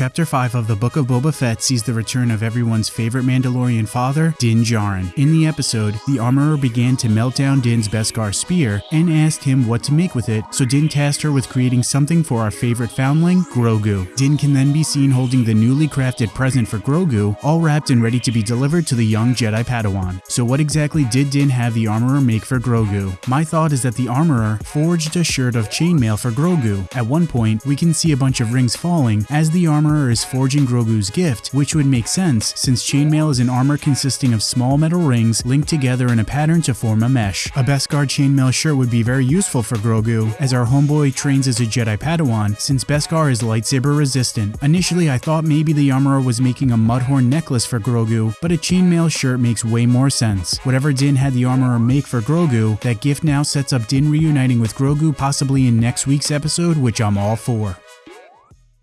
Chapter 5 of the Book of Boba Fett sees the return of everyone's favorite Mandalorian father, Din Djarin. In the episode, the armorer began to melt down Din's Beskar spear and asked him what to make with it, so Din tasked her with creating something for our favorite foundling, Grogu. Din can then be seen holding the newly crafted present for Grogu, all wrapped and ready to be delivered to the young Jedi Padawan. So what exactly did Din have the armorer make for Grogu? My thought is that the armorer forged a shirt of chainmail for Grogu. At one point, we can see a bunch of rings falling as the armorer is forging Grogu's gift, which would make sense since chainmail is an armor consisting of small metal rings linked together in a pattern to form a mesh. A Beskar chainmail shirt would be very useful for Grogu, as our homeboy trains as a Jedi Padawan since Beskar is lightsaber resistant. Initially, I thought maybe the armorer was making a mudhorn necklace for Grogu, but a chainmail shirt makes way more sense. Whatever Din had the armorer make for Grogu, that gift now sets up Din reuniting with Grogu possibly in next week's episode, which I'm all for.